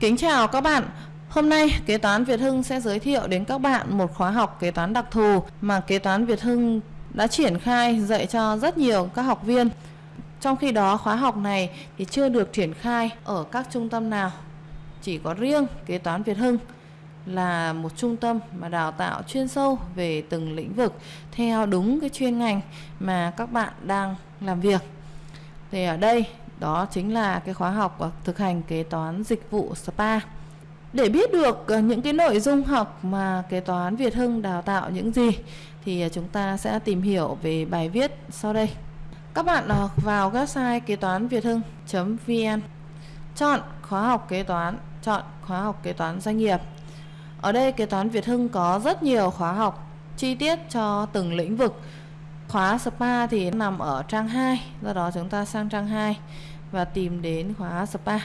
Kính chào các bạn. Hôm nay, Kế toán Việt Hưng sẽ giới thiệu đến các bạn một khóa học kế toán đặc thù mà Kế toán Việt Hưng đã triển khai, dạy cho rất nhiều các học viên. Trong khi đó, khóa học này thì chưa được triển khai ở các trung tâm nào. Chỉ có riêng Kế toán Việt Hưng là một trung tâm mà đào tạo chuyên sâu về từng lĩnh vực theo đúng cái chuyên ngành mà các bạn đang làm việc. Thì ở đây đó chính là cái khóa học ờ, thực hành kế toán dịch vụ spa. Để biết được ờ, những cái nội dung học mà kế toán Việt Hưng đào tạo những gì thì ờ, chúng ta sẽ tìm hiểu về bài viết sau đây. Các bạn vào website kế toán Việt Hưng.vn chọn khóa học kế toán, chọn khóa học kế toán doanh nghiệp. Ở đây kế toán Việt Hưng có rất nhiều khóa học chi tiết cho từng lĩnh vực. Khóa spa thì nằm ở trang 2, do đó chúng ta sang trang 2 và tìm đến khóa spa.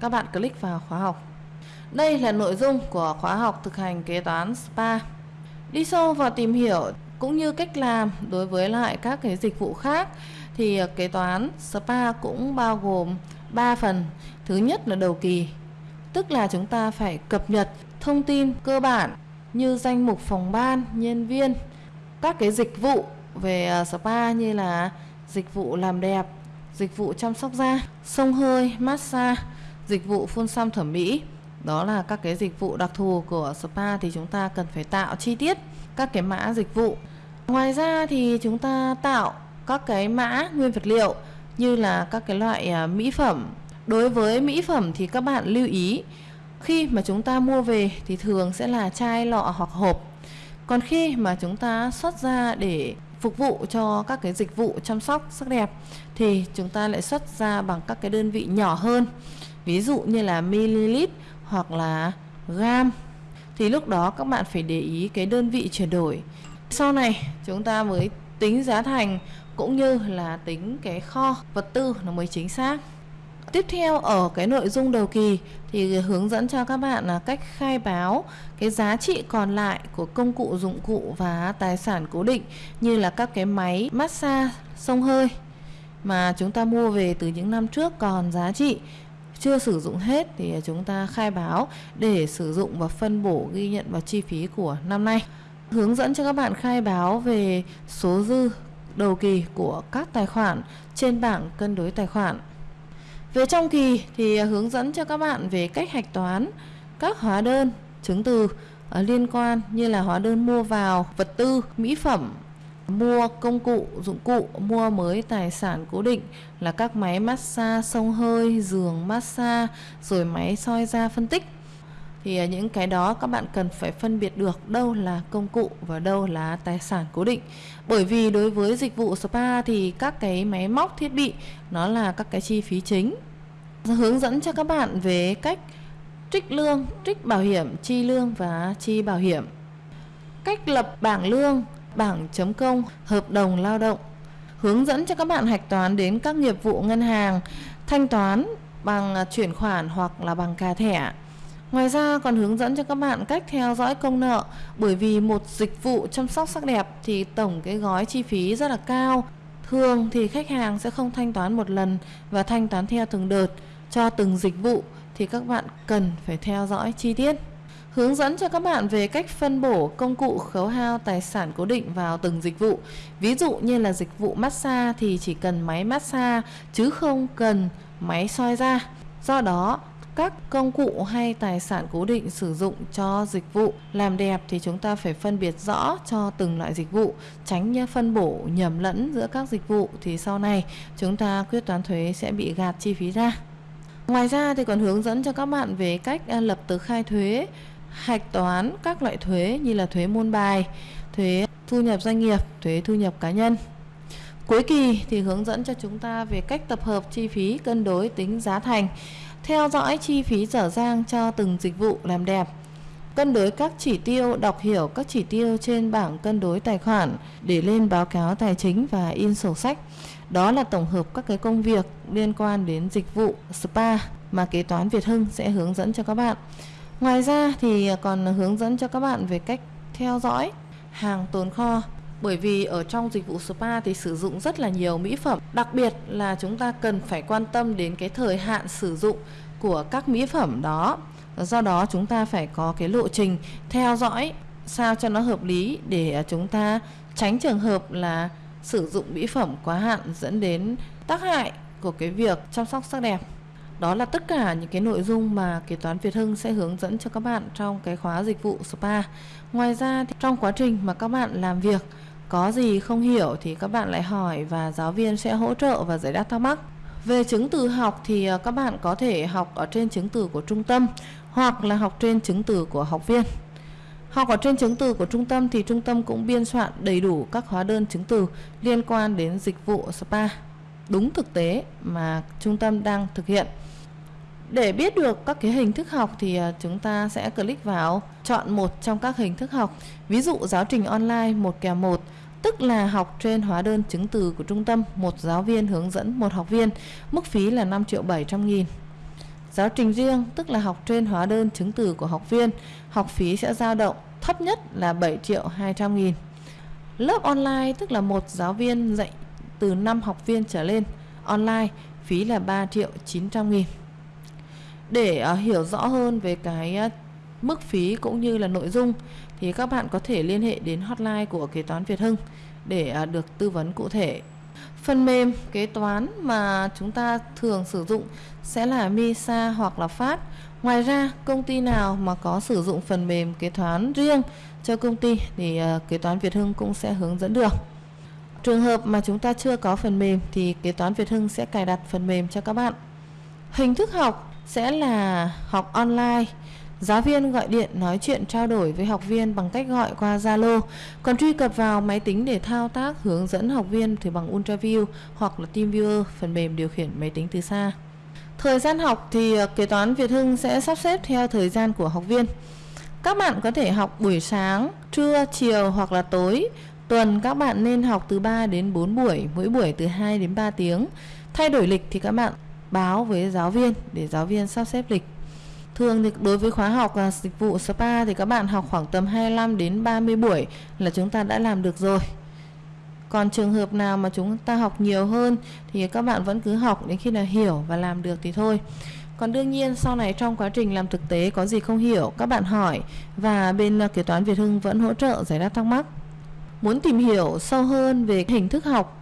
Các bạn click vào khóa học. Đây là nội dung của khóa học thực hành kế toán spa. Đi sâu vào tìm hiểu cũng như cách làm đối với lại các cái dịch vụ khác thì kế toán spa cũng bao gồm 3 phần. Thứ nhất là đầu kỳ, tức là chúng ta phải cập nhật thông tin cơ bản như danh mục phòng ban, nhân viên, các cái dịch vụ về à, spa như là dịch vụ làm đẹp, dịch vụ chăm sóc da, sông hơi, massage, dịch vụ phun xăm thẩm mỹ. Đó là các cái dịch vụ đặc thù của spa thì chúng ta cần phải tạo chi tiết các cái mã dịch vụ. Ngoài ra thì chúng ta tạo các cái mã nguyên vật liệu như là các cái loại à, mỹ phẩm. Đối với mỹ phẩm thì các bạn lưu ý khi mà chúng ta mua về thì thường sẽ là chai lọ hoặc hộp. Còn khi mà chúng ta xuất ra để phục vụ cho các cái dịch vụ chăm sóc sắc đẹp, thì chúng ta lại xuất ra bằng các cái đơn vị nhỏ hơn, ví dụ như là ml hoặc là gam thì lúc đó các bạn phải để ý cái đơn vị chuyển đổi. Sau này chúng ta mới tính giá thành cũng như là tính cái kho vật tư nó mới chính xác. Tiếp theo ở cái nội dung đầu kỳ thì hướng dẫn cho các bạn là cách khai báo cái giá trị còn lại của công cụ dụng cụ và tài sản cố định như là các cái máy massage sông hơi mà chúng ta mua về từ những năm trước còn giá trị chưa sử dụng hết thì chúng ta khai báo để sử dụng và phân bổ, ghi nhận vào chi phí của năm nay. Hướng dẫn cho các bạn khai báo về số dư đầu kỳ của các tài khoản trên bảng cân đối tài khoản. Về trong kỳ thì à, hướng dẫn cho các bạn về cách hạch toán các hóa đơn, chứng từ à, liên quan như là hóa đơn mua vào vật tư, mỹ phẩm, mua công cụ, dụng cụ, mua mới tài sản cố định là các máy massage, sông hơi, giường massage, rồi máy soi da phân tích. Thì à, những cái đó các bạn cần phải phân biệt được đâu là công cụ và đâu là tài sản cố định. Bởi vì đối với dịch vụ spa thì các cái máy móc thiết bị nó là các cái chi phí chính. Hướng dẫn cho các bạn về cách trích lương, trích bảo hiểm, chi lương và chi bảo hiểm. Cách lập bảng lương bảng chấm công hợp đồng lao động hướng dẫn cho các bạn hạch toán đến các nghiệp vụ ngân hàng thanh toán bằng à, chuyển khoản hoặc là bằng cà thẻ Ngoài ra còn hướng dẫn cho các bạn cách theo dõi công nợ bởi vì một dịch vụ chăm sóc sắc đẹp thì tổng cái gói chi phí rất là cao. Thường thì khách hàng sẽ không thanh toán một lần và thanh toán theo từng đợt cho từng dịch vụ thì các bạn cần phải theo dõi chi tiết hướng dẫn cho các bạn về cách phân bổ công cụ khấu hao tài sản cố định vào từng dịch vụ. Ví dụ như là dịch vụ massage thì chỉ cần máy massage chứ không cần máy soi da. Do đó, các công cụ hay tài sản cố định sử dụng cho dịch vụ làm đẹp thì chúng ta phải phân biệt rõ cho từng loại dịch vụ, tránh phân bổ nhầm lẫn giữa các dịch vụ thì sau này chúng ta quyết toán thuế sẽ bị gạt chi phí ra. Ngoài ra thì còn hướng dẫn cho các bạn về cách à, lập tờ khai thuế hạch toán các loại thuế như là thuế môn bài, thuế thu nhập doanh nghiệp, thuế thu nhập cá nhân. Cuối kỳ thì hướng dẫn cho chúng ta về cách tập hợp chi phí cân đối tính giá thành, theo dõi chi phí dở dang cho từng dịch vụ làm đẹp, cân đối các chỉ tiêu, đọc hiểu các chỉ tiêu trên bảng cân đối tài khoản để lên báo cáo tài chính và in sổ sách. Đó là tổng hợp các cái công việc liên quan đến dịch vụ spa mà kế toán Việt Hưng sẽ hướng dẫn cho các bạn. Ngoài ra thì còn hướng dẫn cho các bạn về cách theo dõi hàng tồn kho bởi vì ở trong dịch vụ spa thì sử dụng rất là nhiều mỹ phẩm. Đặc biệt là chúng ta cần phải quan tâm đến cái thời hạn sử dụng của các mỹ phẩm đó. Do đó chúng ta phải có cái lộ trình theo dõi sao cho nó hợp lý để chúng ta tránh trường hợp là sử dụng mỹ phẩm quá hạn dẫn đến tác hại của cái việc chăm sóc sắc đẹp. Đó là tất cả những cái nội dung mà kế toán Việt Hưng sẽ hướng dẫn cho các bạn trong cái khóa dịch vụ spa. Ngoài ra thì trong quá trình mà các bạn làm việc có gì không hiểu thì các bạn lại hỏi và giáo viên sẽ hỗ trợ và giải đáp thắc mắc. Về chứng từ học thì ờ, các bạn có thể học ở trên chứng từ của trung tâm hoặc là học trên chứng từ của học viên. Học ở trên chứng từ của trung tâm thì trung tâm cũng biên soạn đầy đủ các hóa đơn chứng từ liên quan đến dịch vụ spa đúng thực tế mà trung tâm đang thực hiện. Để biết được các cái hình thức học thì ờ, chúng ta sẽ click vào chọn một trong các hình thức học. Ví dụ giáo trình online một kèm một tức là học trên hóa đơn chứng từ của trung tâm, một giáo viên hướng dẫn một học viên, mức phí là 5 triệu 700 nghìn. Giáo trình riêng tức là học trên hóa đơn chứng từ của học viên, học phí sẽ dao động thấp nhất là 7 triệu 200 nghìn. Lớp online tức là một giáo viên dạy từ 5 học viên trở lên, online phí là 3 triệu 900 nghìn. Để uh, hiểu rõ hơn về cái uh, mức phí cũng như là nội dung thì các bạn có thể liên hệ đến hotline của kế toán Việt Hưng để à, được tư vấn cụ thể. Phần mềm kế toán mà chúng ta thường sử dụng sẽ là MISA hoặc là FAT. Ngoài ra, công ty nào mà có sử dụng phần mềm kế toán riêng cho công ty thì à, kế toán Việt Hưng cũng sẽ hướng dẫn được. Trường hợp mà chúng ta chưa có phần mềm thì kế toán Việt Hưng sẽ cài đặt phần mềm cho các bạn. Hình thức học sẽ là học online. Giáo viên gọi điện nói chuyện trao đổi với học viên bằng cách gọi qua Zalo, còn truy cập vào máy tính để thao tác hướng dẫn học viên thì bằng UltraView hoặc là TeamViewer, phần mềm điều khiển máy tính từ xa. Thời gian học thì ờ, kế toán Việt Hưng sẽ sắp xếp theo thời gian của học viên. Các bạn có thể học buổi sáng, trưa, chiều hoặc là tối. Tuần các bạn nên học từ 3 đến 4 buổi, mỗi buổi từ 2 đến 3 tiếng. Thay đổi lịch thì các bạn báo với giáo viên để giáo viên sắp xếp lịch. Thường thì đối với khóa học à, dịch vụ spa thì các bạn học khoảng tầm 25 đến 30 buổi là chúng ta đã làm được rồi. Còn trường hợp nào mà chúng ta học nhiều hơn thì các bạn vẫn cứ học đến khi nào hiểu và làm được thì thôi. Còn đương nhiên sau này trong quá trình làm thực tế có gì không hiểu các bạn hỏi và bên à, kế toán Việt Hưng vẫn hỗ trợ giải đáp thắc mắc. Muốn tìm hiểu sâu hơn về hình thức học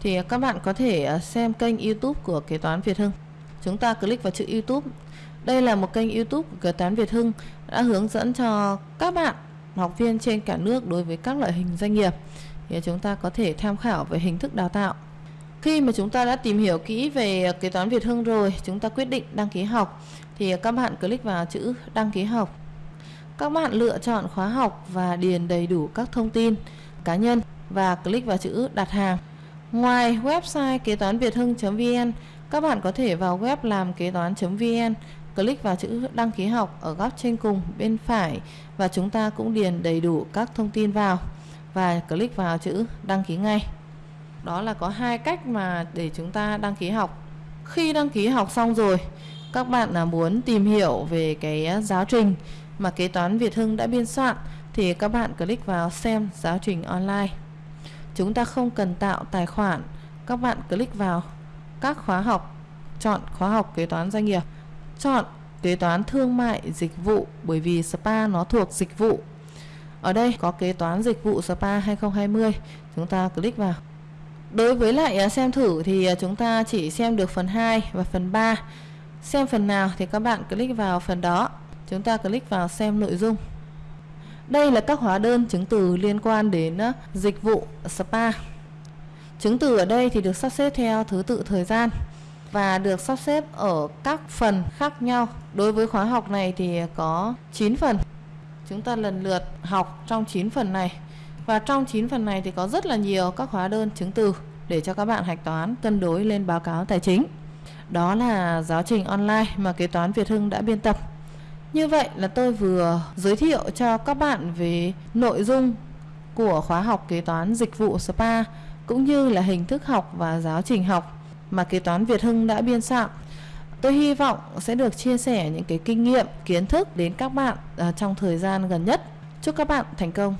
thì các bạn có thể à, xem kênh YouTube của kế toán Việt Hưng. Chúng ta click vào chữ YouTube. Đây là một kênh YouTube của kế toán Việt Hưng đã hướng dẫn cho các bạn học viên trên cả nước đối với các loại hình doanh nghiệp. Thì chúng ta có thể tham khảo về hình thức đào tạo. Khi mà chúng ta đã tìm hiểu kỹ về kế toán Việt Hưng rồi, chúng ta quyết định đăng ký học thì các bạn click vào chữ đăng ký học. Các bạn lựa chọn khóa học và điền đầy đủ các thông tin cá nhân và click vào chữ đặt hàng. Ngoài website kế toán Việt Hưng.vn, các bạn có thể vào web làm kế toán.vn, click vào chữ đăng ký học ở góc trên cùng bên phải và chúng ta cũng điền đầy đủ các thông tin vào và click vào chữ đăng ký ngay. Đó là có hai cách mà để chúng ta đăng ký học. Khi đăng ký học xong rồi, các bạn là muốn tìm hiểu về cái à, giáo trình mà kế toán Việt Hưng đã biên soạn thì các bạn click vào xem giáo trình online. Chúng ta không cần tạo tài khoản, các bạn click vào các khóa học, chọn khóa học kế toán doanh nghiệp, chọn kế toán thương mại dịch vụ bởi vì spa nó thuộc dịch vụ. Ở đây có kế toán dịch vụ spa 2020, chúng ta click vào. Đối với lại à, xem thử thì à, chúng ta chỉ xem được phần 2 và phần 3. Xem phần nào thì các bạn click vào phần đó. Chúng ta click vào xem nội dung. Đây là các hóa đơn chứng từ liên quan đến à, dịch vụ spa. Chứng từ ở đây thì được sắp xếp theo thứ tự thời gian và được sắp xếp ở các phần khác nhau. Đối với khóa học này thì có 9 phần. Chúng ta lần lượt học trong 9 phần này. Và trong 9 phần này thì có rất là nhiều các hóa đơn chứng từ để cho các bạn hạch toán, cân đối lên báo cáo tài chính. Đó là giáo trình online mà kế toán Việt Hưng đã biên tập. Như vậy là tôi vừa giới thiệu cho các bạn về nội dung của khóa học kế toán dịch vụ spa, cũng như là hình thức học và giáo trình học mà kế toán Việt Hưng đã biên soạn. Tôi hy vọng sẽ được chia sẻ những cái kinh nghiệm, kiến thức đến các bạn à, trong thời gian gần nhất. Chúc các bạn thành công.